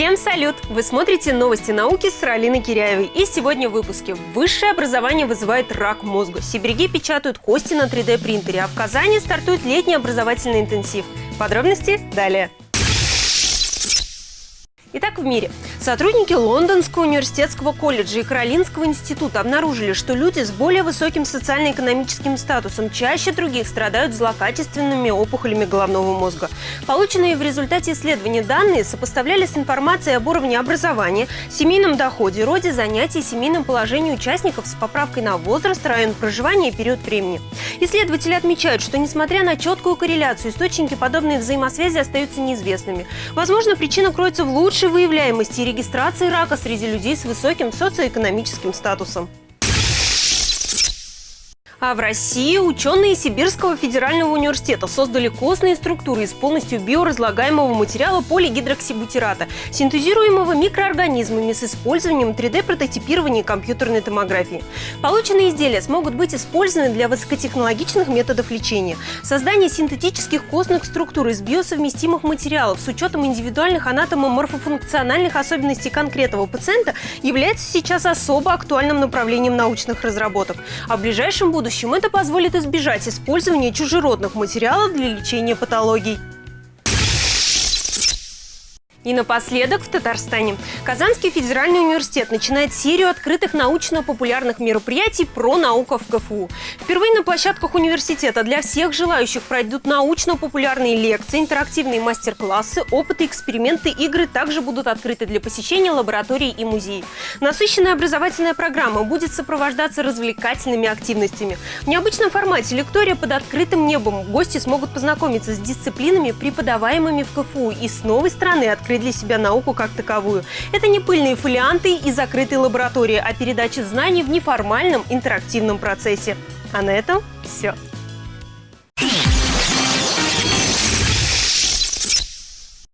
Всем салют! Вы смотрите новости науки с Ралиной Киряевой. И сегодня в выпуске. Высшее образование вызывает рак мозга. Сибириги печатают кости на 3D-принтере, а в Казани стартует летний образовательный интенсив. Подробности далее. Итак, в мире. Сотрудники Лондонского университетского колледжа и Каролинского института обнаружили, что люди с более высоким социально-экономическим статусом чаще других страдают злокачественными опухолями головного мозга. Полученные в результате исследования данные сопоставляли с информацией об уровне образования, семейном доходе, роде занятий, семейном положении участников с поправкой на возраст, район проживания и период времени. Исследователи отмечают, что несмотря на четкую корреляцию, источники подобной взаимосвязи остаются неизвестными. Возможно, причина кроется в лучшей выявляемости регистрации рака среди людей с высоким социоэкономическим статусом. А в России ученые Сибирского федерального университета создали костные структуры из полностью биоразлагаемого материала полигидроксибутирата, синтезируемого микроорганизмами с использованием 3D-прототипирования и компьютерной томографии. Полученные изделия смогут быть использованы для высокотехнологичных методов лечения. Создание синтетических костных структур из биосовместимых материалов с учетом индивидуальных анатомо-морфофункциональных особенностей конкретного пациента является сейчас особо актуальным направлением научных разработок. А в ближайшем будущем будущем это позволит избежать использования чужеродных материалов для лечения патологий. И напоследок в Татарстане. Казанский федеральный университет начинает серию открытых научно-популярных мероприятий про науку в КФУ. Впервые на площадках университета для всех желающих пройдут научно-популярные лекции, интерактивные мастер-классы, опыты, эксперименты, игры также будут открыты для посещения лабораторий и музеев. Насыщенная образовательная программа будет сопровождаться развлекательными активностями. В необычном формате лектория под открытым небом гости смогут познакомиться с дисциплинами, преподаваемыми в КФУ, и с новой стороны открыть открыть для себя науку как таковую. Это не пыльные фолианты и закрытые лаборатории, а передача знаний в неформальном интерактивном процессе. А на этом все.